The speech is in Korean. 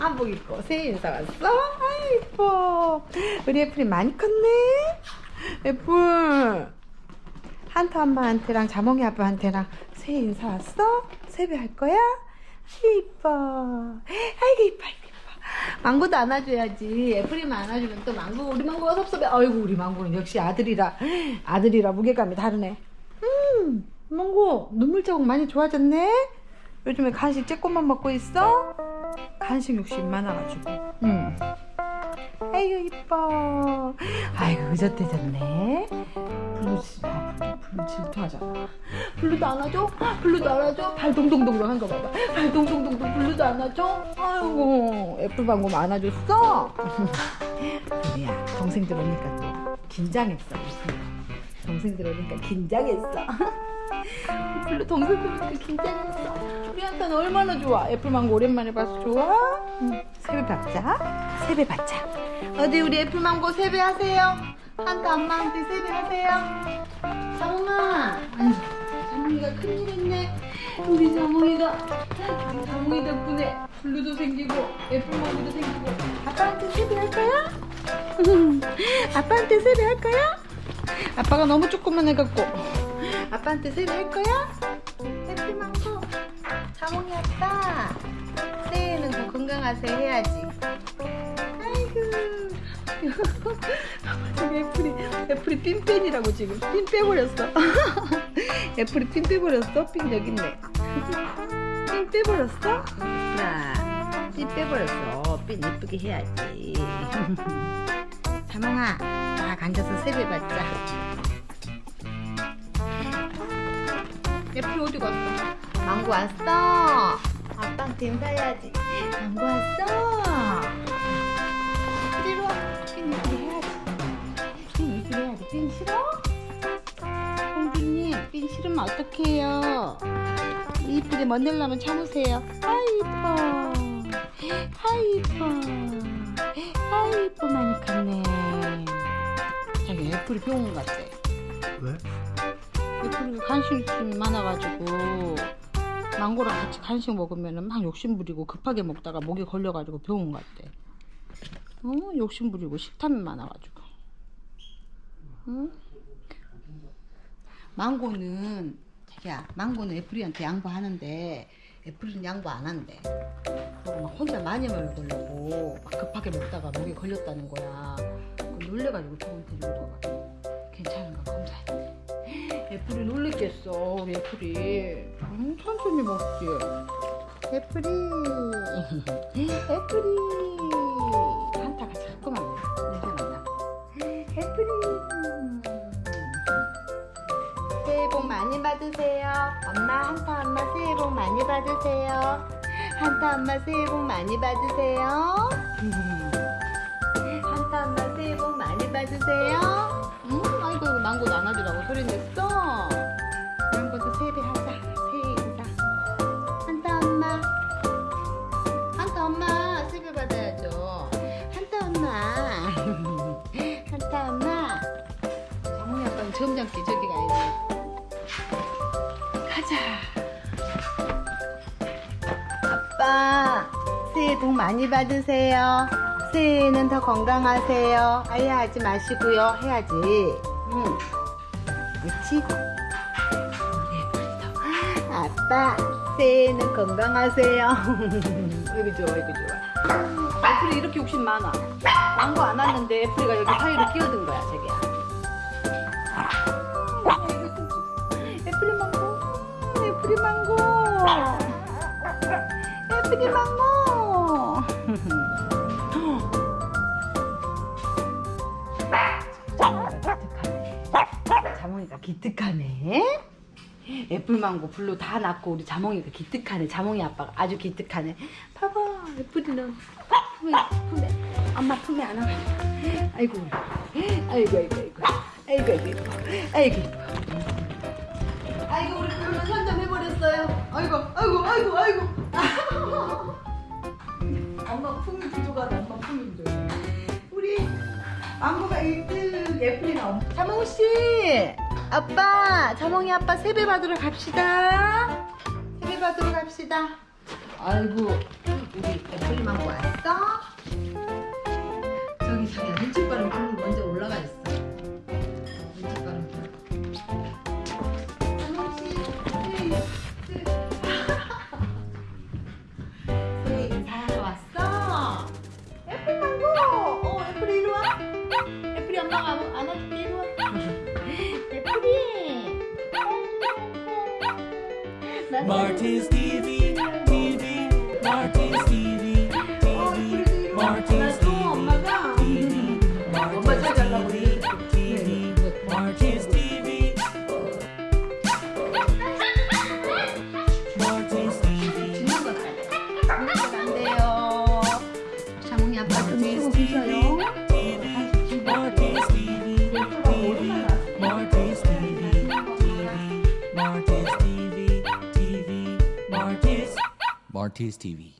한복 입고 새해 인사 왔어? 아 이뻐. 우리 애플이 많이 컸네. 애플. 한타 엄마한테랑 자몽이 아빠한테랑 새해 인사 왔어? 세배 할 거야? 아이 이뻐. 아이고 이뻐 이뻐. 망고도 안아줘야지. 애플이만 안아주면 또 망고 우리 망고가 섭섭해 아이고 우리 망고는 역시 아들이라 아들이라 무게감이 다르네. 음 망고 눈물 자국 많이 좋아졌네? 요즘에 간식 쬐꼬만 먹고 있어? 간식 욕심 많아가지고 응 아이고 이뻐 아이고 의젓해졌네 블루 지- 아, 블루, 질투하잖아 블루도 안아줘? 블루도 안아줘? 발 동동동동 한거 봐봐 발 동동동동 블루도 안아줘? 아이고 애플방금 안아줬어? 그래야 동생들 오니까 또 긴장했어 동생들 오니까 긴장했어 블루 동생들 오니까 긴장했어 우리 한테는 얼마나 좋아. 애플망고 오랜만에 봐서 좋아? 응. 세배 받자. 세배 받자. 어디 우리 애플망고 세배 하세요? 한타 엄마한테 세배 하세요? 자몽아. 아니 큰일 했네. 우리 자몽이가 우리 자몽이 덕분에 블루도 생기고 애플망고도 생기고. 아빠한테 세배 할 거야? 아빠한테 세배 할 거야? 아빠가 너무 조금만 해갖고 아빠한테 세배 할 거야? 애플망고. 자몽이 아빠 새해에는 더 건강하세요 해야지. 아이고. 애플이 애플이 핀 빼니라고 지금 핀 빼버렸어. 애플이 핀 빼버렸어? 핀 여기 있네. 핀 빼버렸어? 나핀 빼버렸어. 핀 이쁘게 해야지. 자몽아 딱 앉아서 세배 받자 애플 어디 갔어 망고 왔어. 아빠한테 인사해야지. 망고 왔어. 이리 와. 핀 이쁘게 해야지. 핀 이쁘게 해야지. 핀 싫어? 공주님 핀 싫으면 어떡해요? 이쁘게 멋내려면 참으세요. 이뻐. 아이 이뻐 많이 컸네. 자기 애플이 병원 갔대. 왜? 애플이 간식 욕심이 많아가지고 망고랑 같이 간식 먹으면 막 욕심 부리고 급하게 먹다가 목에 걸려가지고 병원 갔대 어? 욕심 부리고 식탐이 많아가지고. 응? 망고는 자기야 망고는 애플이한테 양보하는데 애플은 양보 안 한대. 막 혼자 많이 먹으려고 막 급하게 먹다가 목에 걸렸다는 거야. 그 놀래가지고 병원 데리고 가가지고. 괜찮은가 검사했대 애플이 놀랬겠어 우리 애플이. 응? 천천히 먹지. 애플이. 애플이. 한타가 자꾸만 냄새난다 애플이. 새해 복 많이 받으세요. 엄마 한타 엄마 새해 복 많이 받으세요. 한타 엄마 새해 복 많이 받으세요. 한타 엄마 새해 복 많이 받으세요 응? 아이고 망고 나눠주라고 소리 냈어? 망고도 세배 하자. 새해 인사 한타 엄마. 한타 엄마 세배 받아야죠. 한타 엄마. 한타 엄마. 장모님 아빠는 점잖게 저기 가야지 가자. 아빠 새해 복 많이 받으세요 새해에는 더 건강하세요. 아야 하지 마시고요. 해야지. 응. 그렇지 우리 애플도 아빠 새해에는 건강하세요. 이거 좋아 이거 좋아. 애플이 이렇게 욕심 많아. 망고 안 왔는데 애플이가 여기 사이로 끼어든 거야 자기야 애플이 망고. 애플이 망고. 애플이 망고 기특하네. 애플망고 블루 다 낳고 우리 자몽이가 기특하네. 자몽이 아빠가 아주 기특하네. 봐봐 애플이는 품에 품에. 엄마 품에 안아 아이고 아이고 아이고. 아이고 아이고 아이고. 아이고. 아이고 우리 블루 선점해버렸어요. 아이고 아이고 아이고 아이고. 엄마 품이 부족하다. 엄마 품이 부족해 우리 망고가 1등 애플이 자몽씨 아빠 자몽이 아빠 세배 받으러 갑시다. 세배 받으러 갑시다. 아이고 우리 애플이만 왔어? Martin's TV, TV, Martin's TV. on TV.